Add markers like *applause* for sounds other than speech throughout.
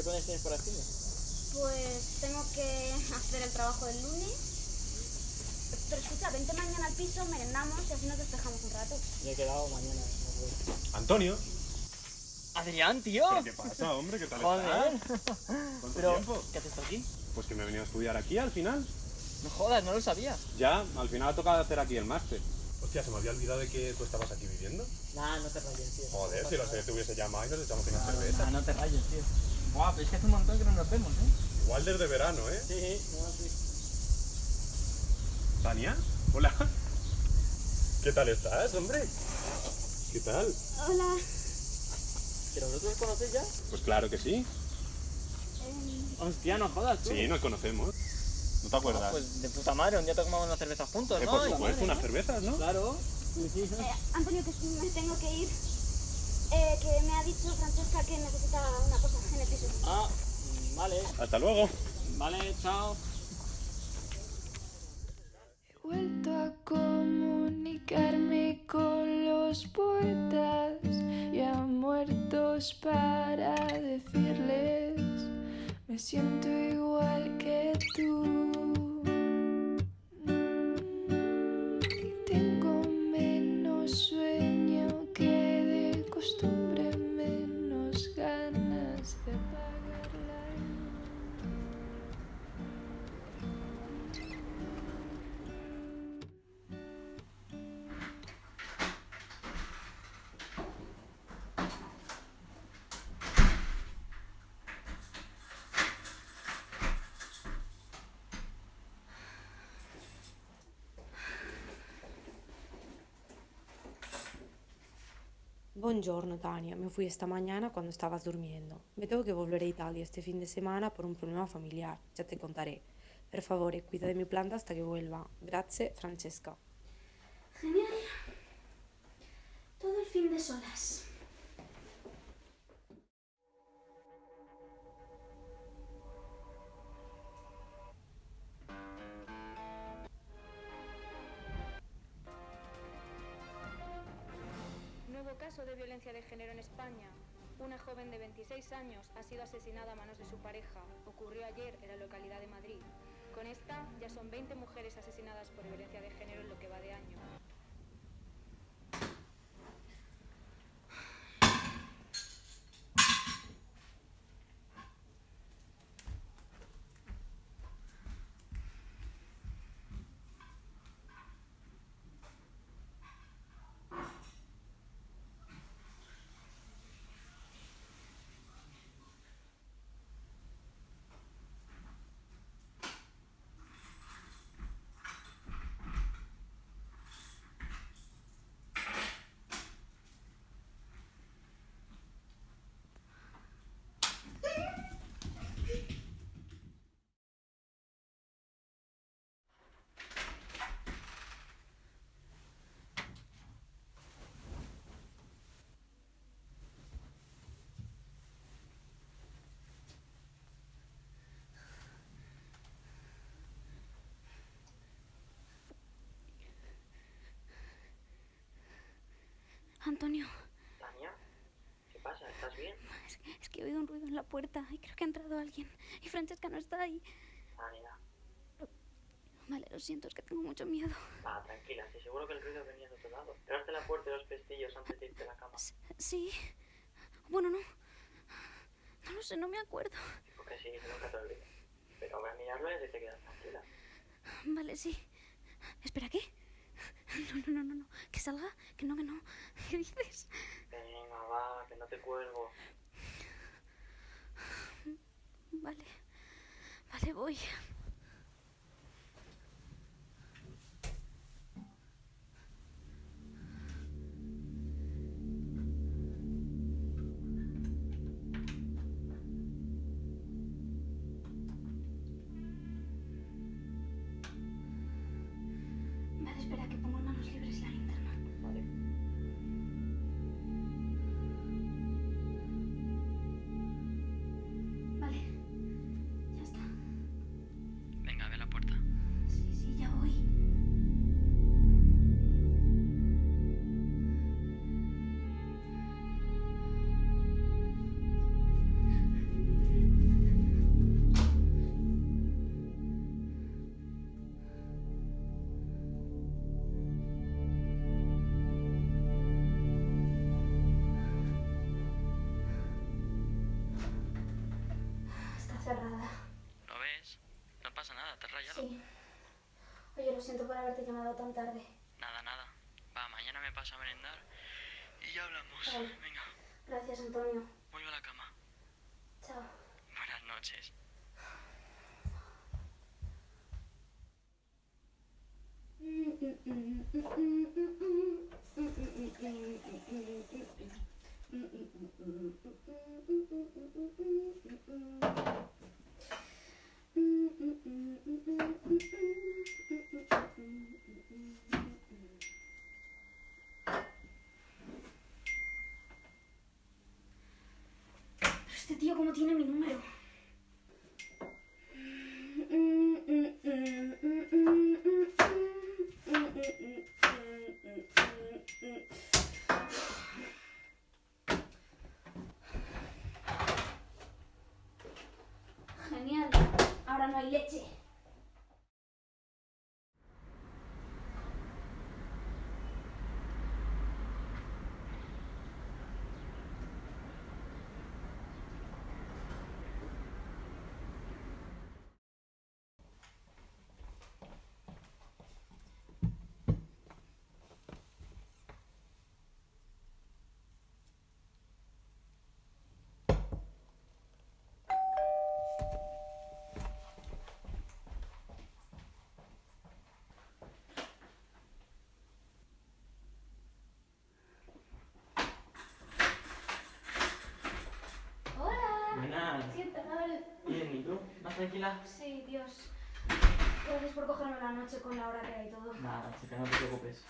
¿Y qué planes tienes para el fin? Pues tengo que *laughs* hacer el trabajo del lunes. Pero escucha, vente mañana al piso, merendamos y así nos despejamos un rato. Ya he quedado mañana. No. Antonio. Adrián, tío. ¿Pero ¿Qué pasa, hombre? ¿Qué tal Joder. estás? *laughs* ¿Cuánto Pero, tiempo? ¿qué haces tú aquí? Pues que me he venido a estudiar aquí al final. No jodas, no lo sabía. Ya, al final ha tocado hacer aquí el máster. Hostia, se me había olvidado de que tú estabas aquí viviendo. Nah, no te rayes, tío. Joder, si lo sé, te hubiese llamado y nos echamos una Nah, cerveza. no te rayes, tío. Guau, pero es que hace un montón que no nos vemos, ¿eh? Igual desde verano, ¿eh? Sí, no, sí. Tania, hola. ¿Qué tal estás, hombre? ¿Qué tal? Hola. ¿Pero vosotros os conocéis ya? Pues claro que sí. Em, Hostia, no jodas, tú. Sí, nos conocemos. ¿No te acuerdas? Ah, pues de puta madre, un día tomamos una cerveza juntos, Eh, ¿no? por supuesto, unas cervezas, ¿no? Claro. Sí, sí. eh, Antonio, que me tengo que ir. Eh, que me ha dicho Francesca que necesita una cosa en el piso. Ah, mm, vale. Hasta luego. Vale, chao. He vuelto a comunicarme con los poetas ya muertos para decirles me siento igual Buongiorno Tania, me fui esta mañana cuando estabas durmiendo. Me tengo que volver a Italia este fin de semana por un problema familiar, ya te contaré. Per favore, cuida de mi planta hasta que vuelva. Grazie, Francesca. Genial. Todo el fin de solas. Caso de violencia de género en España. Una joven de 26 años ha sido asesinada a manos de su pareja. Ocurrió ayer en la localidad de Madrid. Con esta ya son 20 mujeres asesinadas por violencia de género en lo que va de año. Antonio, Tania, ¿qué pasa? ¿Estás bien? es, es que he oído un ruido en la puerta y creo que ha entrado alguien. Y Francesca no está ahí. Tania, Vale, lo siento, es que tengo mucho miedo. ah, tranquila, estoy seguro que el ruido venía de otro lado. Cerraste la puerta y los pestillos antes de irte a la cama. Sí. Bueno, no. No lo sé, no me acuerdo. Porque sí, nunca te olvides. Pero voy a mirarlo y te quedas tranquila. Vale, sí. Espera, ¿qué? No, no, no, no, no. Que salga. Que no, que no. *laughs* ¿Qué dices? Venga, va, que no te cuelgo. Vale. Vale, voy. Haberte llamado tan tarde. Nada, nada. Va, mañana me paso a merendar y ya hablamos. Vale. Venga, Gracias, Antonio. voy a la cama. Chao. Buenas noches. Este tío, ¿cómo tiene mi número? Genial. Ahora no hay leche. Bien, ¿y tú? ¿Más tranquila? Sí, Dios. Gracias por cogerme la noche con la hora que hay y todo. Nada, chica, no te preocupes.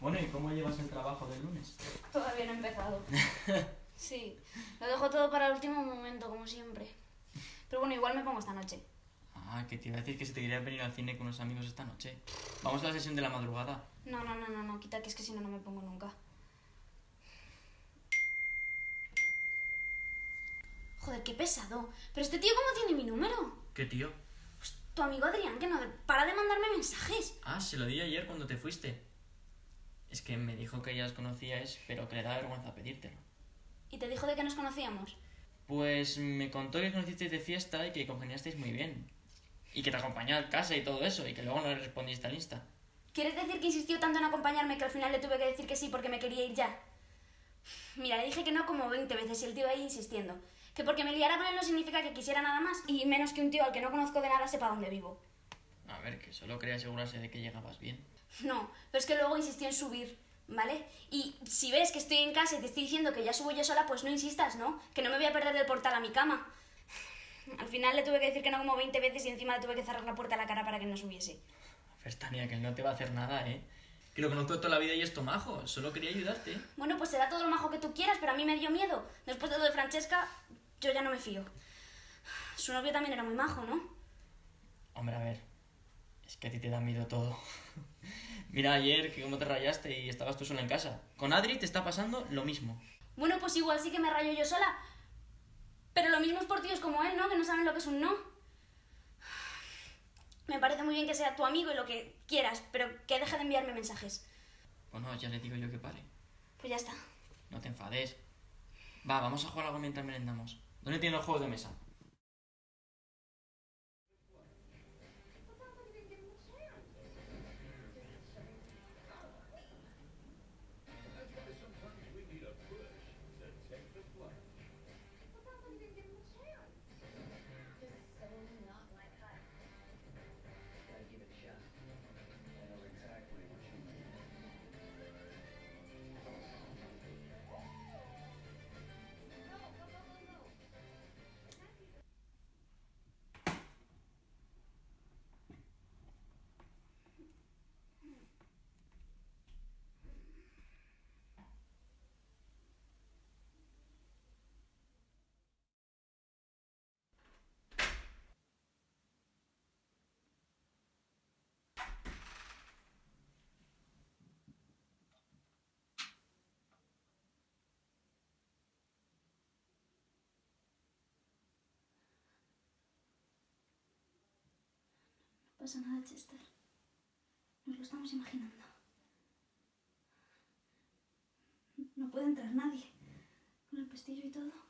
Bueno, ¿y cómo llevas el trabajo del lunes? Todavía no he empezado. *laughs* Sí, lo dejo todo para el último momento, como siempre. Pero bueno, igual me pongo esta noche. Ah, que te iba a decir que se te quería venir al cine con unos amigos esta noche. Vamos a la sesión de la madrugada. No, no, no, no, no, quita que es que si no, no me pongo nunca. Joder, qué pesado. Pero este tío, ¿cómo tiene mi número? ¿Qué tío? Pues, tu amigo Adrián, que no para de mandarme mensajes. Ah, se lo di ayer cuando te fuiste. Es que me dijo que ya os conocíais, pero que le da vergüenza pedírtelo. Y te dijo de que nos conocíamos. Pues me contó que conocisteis de fiesta y que congeniasteis muy bien. Y que te acompañó a casa y todo eso, y que luego no le respondiste al Insta. ¿Quieres decir que insistió tanto en acompañarme que al final le tuve que decir que sí porque me quería ir ya? Mira, le dije que no como 20 veces y el tío ahí insistiendo. Que porque me liara con él no significa que quisiera nada más y menos que un tío al que no conozco de nada sepa dónde vivo. A ver, que solo quería asegurarse de que llegabas bien. No, pero es que luego insistió en subir, ¿vale? Y si ves que estoy en casa y te estoy diciendo que ya subo yo sola, pues no insistas, ¿no? Que no me voy a perder del portal a mi cama. Al final le tuve que decir que no como 20 veces y encima le tuve que cerrar la puerta a la cara para que no subiese. A ver, Tania, que él no te va a hacer nada, ¿eh? Que lo conozco toda la vida y es majo. Solo quería ayudarte. Bueno, pues será todo lo majo que tú quieras, pero a mí me dio miedo. Después de lo de Francesca, yo ya no me fío. Su novio también era muy majo, ¿no? Hombre, a ver. Es que a ti te da miedo todo. *laughs* Mira ayer que cómo te rayaste y estabas tú sola en casa. Con Adri te está pasando lo mismo. Bueno, pues igual sí que me rayo yo sola. Pero lo mismo es por tíos como él, ¿no? Que no saben lo que es un no. Me parece muy bien que sea tu amigo y lo que quieras, pero que deje de enviarme mensajes. Bueno, ya le digo yo que pare. Pues ya está. No te enfades. Va, vamos a jugar algo mientras merendamos. ¿Dónde tienen los juegos de mesa? Pasa nada, Chester. Nos lo estamos imaginando. No puede entrar nadie. Con el pestillo y todo.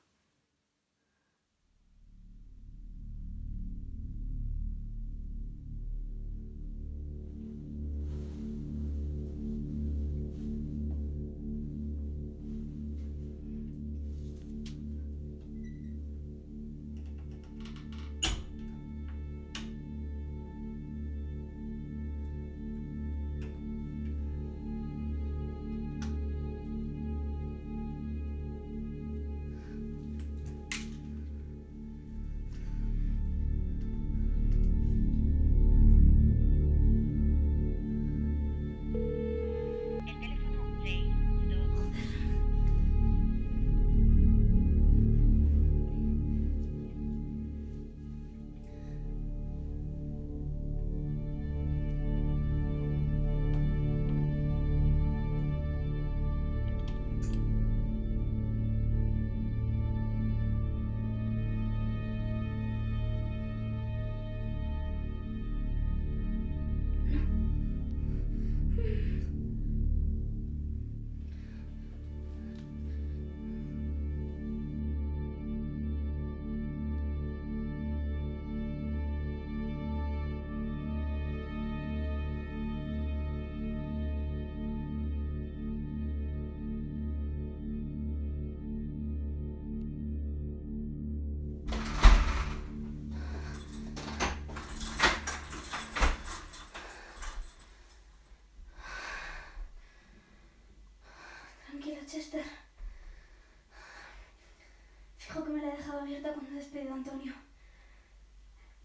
Antonio.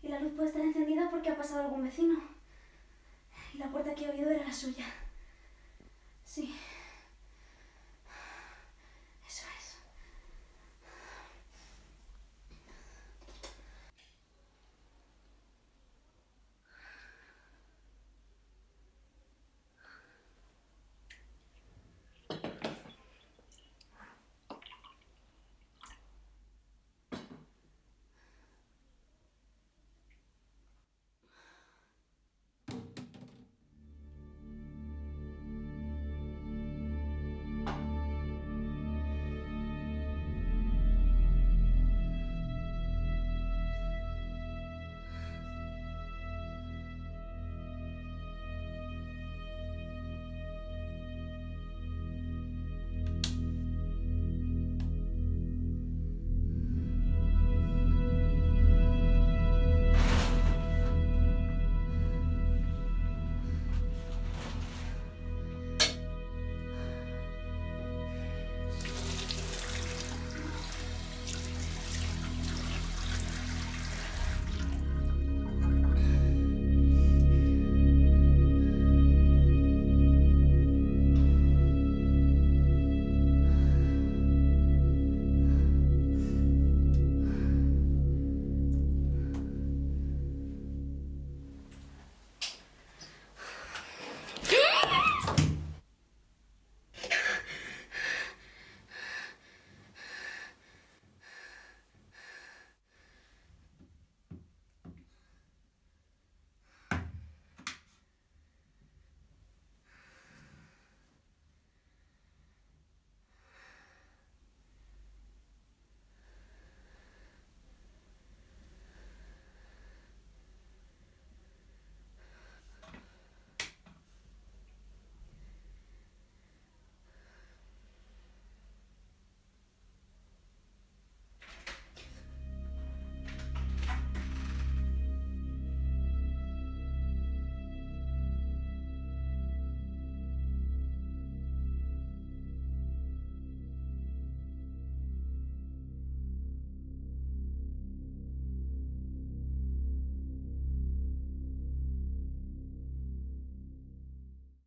Y la luz puede estar encendida porque ha pasado algún vecino. Y la puerta que he oído era la suya.